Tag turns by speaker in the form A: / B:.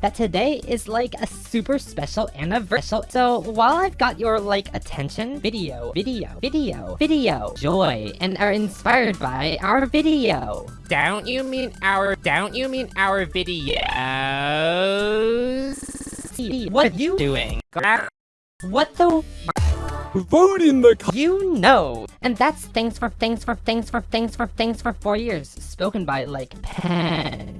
A: that today is like a super special anniversary. So while I've got your like attention, video, video, video, video, joy, and are inspired by our video.
B: Don't you mean our, don't you mean our videos?
A: What are you doing? What the?
C: Vote in the
A: You know! And that's thanks for thanks for thanks for thanks for thanks for four years, spoken by like Pen.